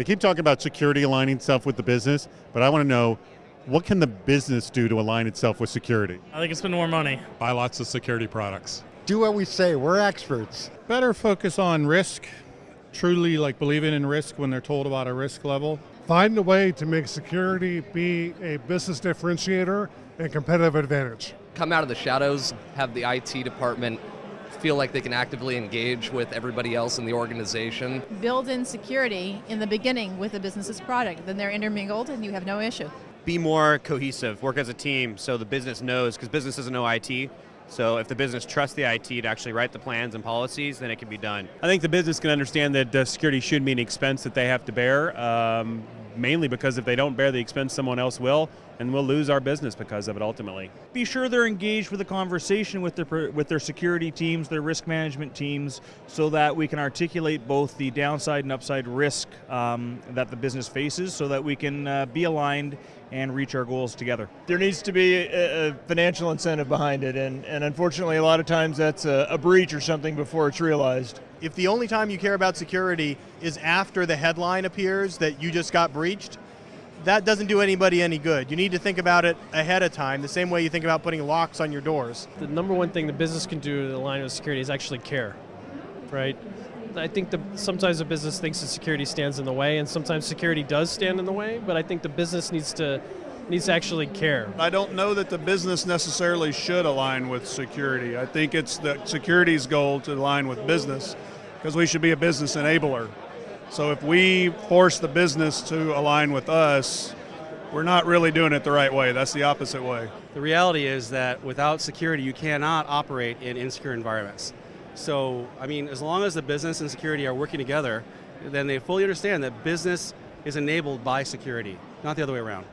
They keep talking about security aligning itself with the business, but I want to know what can the business do to align itself with security? I think it's spend more money. Buy lots of security products. Do what we say, we're experts. Better focus on risk, truly like believing in risk when they're told about a risk level. Find a way to make security be a business differentiator and competitive advantage. Come out of the shadows, have the IT department feel like they can actively engage with everybody else in the organization. Build in security in the beginning with the business's product, then they're intermingled and you have no issue. Be more cohesive, work as a team so the business knows, because business doesn't know IT. So if the business trusts the IT to actually write the plans and policies, then it can be done. I think the business can understand that uh, security should be an expense that they have to bear, um, mainly because if they don't bear the expense, someone else will, and we'll lose our business because of it ultimately. Be sure they're engaged with the conversation with their with their security teams, their risk management teams, so that we can articulate both the downside and upside risk um, that the business faces, so that we can uh, be aligned and reach our goals together. There needs to be a, a financial incentive behind it, and, and unfortunately, a lot of times that's a, a breach or something before it's realized. If the only time you care about security is after the headline appears that you just got breached, that doesn't do anybody any good. You need to think about it ahead of time, the same way you think about putting locks on your doors. The number one thing the business can do to align with security is actually care, right? I think the, sometimes the business thinks that security stands in the way, and sometimes security does stand in the way. But I think the business needs to needs to actually care. I don't know that the business necessarily should align with security. I think it's the security's goal to align with business because we should be a business enabler. So if we force the business to align with us, we're not really doing it the right way. That's the opposite way. The reality is that without security, you cannot operate in insecure environments. So, I mean, as long as the business and security are working together, then they fully understand that business is enabled by security, not the other way around.